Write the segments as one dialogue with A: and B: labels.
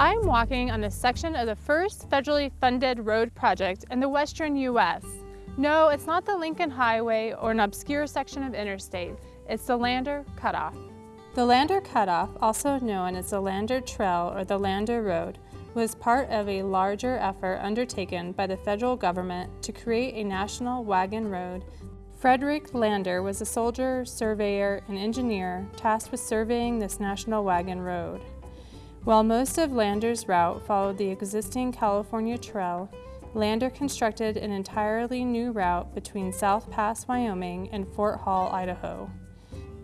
A: I'm walking on a section of the first federally funded road project in the western U.S. No, it's not the Lincoln Highway or an obscure section of interstate. It's the Lander Cutoff. The Lander Cutoff, also known as the Lander Trail or the Lander Road, was part of a larger effort undertaken by the federal government to create a national wagon road. Frederick Lander was a soldier, surveyor, and engineer tasked with surveying this national wagon road. While most of Lander's route followed the existing California Trail, Lander constructed an entirely new route between South Pass, Wyoming and Fort Hall, Idaho.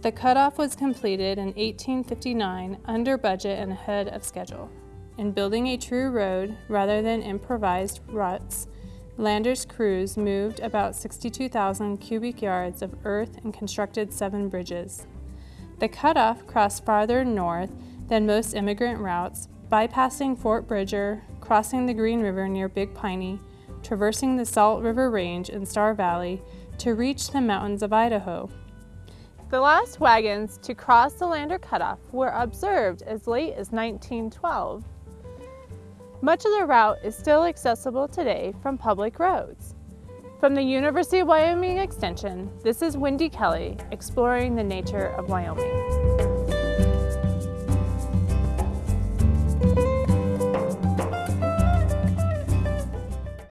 A: The cutoff was completed in 1859 under budget and ahead of schedule. In building a true road rather than improvised ruts, Lander's crews moved about 62,000 cubic yards of earth and constructed seven bridges. The cutoff crossed farther north than most immigrant routes, bypassing Fort Bridger, crossing the Green River near Big Piney, traversing the Salt River Range and Star Valley to reach the mountains of Idaho. The last wagons to cross the Lander Cutoff were observed as late as 1912. Much of the route is still accessible today from public roads. From the University of Wyoming Extension, this is Wendy Kelly exploring the nature of Wyoming.